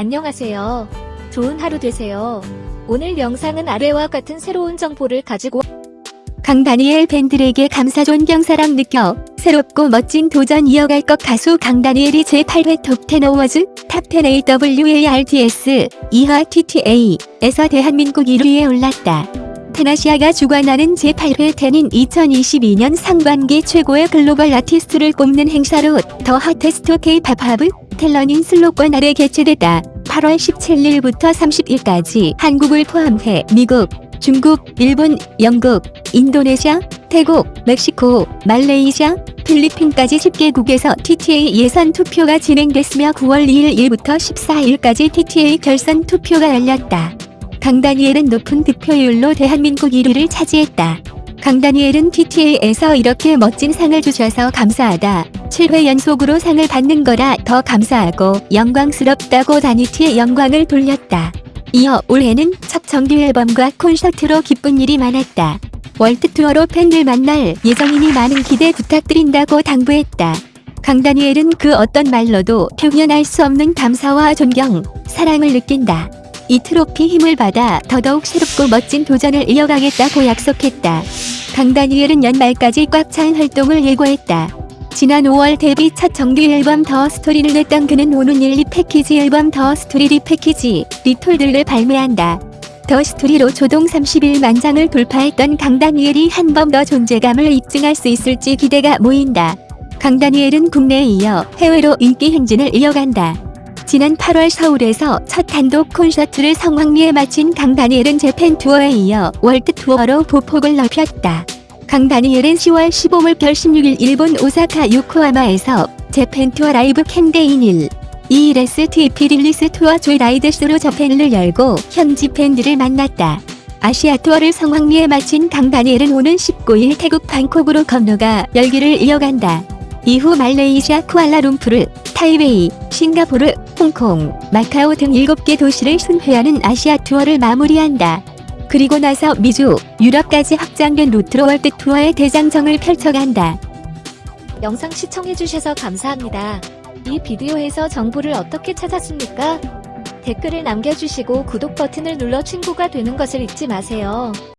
안녕하세요. 좋은 하루 되세요. 오늘 영상은 아래와 같은 새로운 정보를 가지고 강다니엘 팬들에게 감사 존경 사랑 느껴 새롭고 멋진 도전 이어갈 것 가수 강다니엘이 제8회 톱10 어워즈 TOP10 AWARDS 이하 TTA에서 대한민국 1위에 올랐다. 텐아시아가 주관하는 제8회 텐인 2022년 상반기 최고의 글로벌 아티스트를 꼽는 행사로 더 핫테스트 하브 텔러닝 슬로건 아래 개최됐다. 8월 17일부터 30일까지 한국을 포함해 미국, 중국, 일본, 영국, 인도네시아, 태국, 멕시코, 말레이시아, 필리핀까지 10개국에서 TTA 예선 투표가 진행됐으며 9월 2일 일부터 14일까지 TTA 결선 투표가 열렸다. 강다니엘은 높은 득표율로 대한민국 1위를 차지했다. 강다니엘은 TTA에서 이렇게 멋진 상을 주셔서 감사하다. 7회 연속으로 상을 받는 거라 더 감사하고 영광스럽다고 다니티에 영광을 돌렸다. 이어 올해는 첫 정규 앨범과 콘서트로 기쁜 일이 많았다. 월드 투어로 팬들 만날 예정이니 많은 기대 부탁드린다고 당부했다. 강다니엘은 그 어떤 말로도 표현할 수 없는 감사와 존경, 사랑을 느낀다. 이 트로피 힘을 받아 더더욱 새롭고 멋진 도전을 이어가겠다고 약속했다. 강다니엘은 연말까지 꽉 찬 활동을 예고했다. 지난 5월 데뷔 첫 정규 앨범 The Story를 냈던 그는 오는 1, repackage 앨범 The Story repackage Retold를 발매한다. The Story로 초동 31만 장을 돌파했던 강다니엘이 한 번 더 존재감을 입증할 수 있을지 기대가 모인다. 강다니엘은 국내에 이어 해외로 인기 행진을 이어간다. 지난 8월 서울에서 첫 단독 콘서트를 성황리에 마친 강다니엘은 재팬 투어에 이어 월드 투어로 보폭을 넓혔다. 강다니엘은 10월 15일 16일 일본 오사카 요코하마에서 재팬 투어 라이브 캠데인 1 ELSTP 릴리스 투어 조이 라이드 쇼로 저팬을 열고 현지 팬들을 만났다. 아시아 투어를 성황리에 마친 강다니엘은 오는 19일 태국 방콕으로 건너가 열기를 이어간다. 이후 말레이시아 쿠알라룸푸르, 타이베이, 싱가포르, 홍콩, 마카오 등 7개 도시를 순회하는 아시아 투어를 마무리한다. 그리고 나서 미주, 유럽까지 확장된 루트로 월드 투어의 대장정을 펼쳐간다. 영상 시청해주셔서 감사합니다. 이 비디오에서 정보를 어떻게 찾았습니까? 댓글을 남겨주시고 구독 버튼을 눌러 친구가 되는 것을 잊지 마세요.